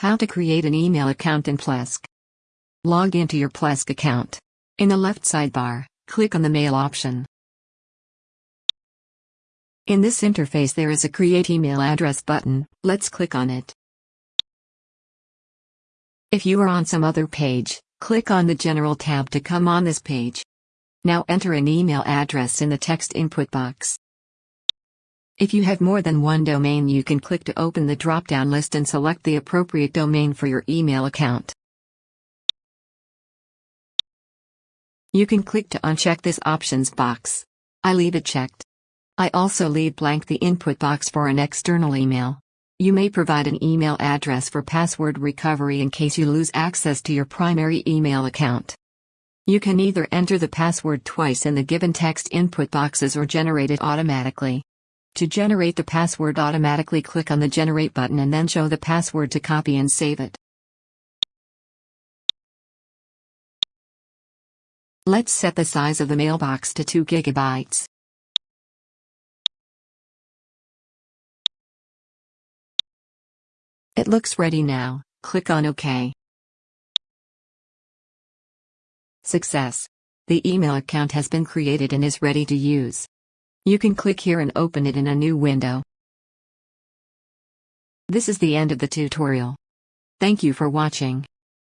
How to create an email account in Plesk. Log into your Plesk account. In the left sidebar, click on the Mail option. In this interface there is a Create Email Address button, let's click on it. If you are on some other page, click on the General tab to come on this page. Now enter an email address in the text input box. If you have more than one domain you can click to open the drop-down list and select the appropriate domain for your email account. You can click to uncheck this options box. I leave it checked. I also leave blank the input box for an external email. You may provide an email address for password recovery in case you lose access to your primary email account. You can either enter the password twice in the given text input boxes or generate it automatically. To generate the password automatically click on the Generate button and then show the password to copy and save it. Let's set the size of the mailbox to 2 gigabytes. It looks ready now, click on OK. Success! The email account has been created and is ready to use. You can click here and open it in a new window. This is the end of the tutorial. Thank you for watching.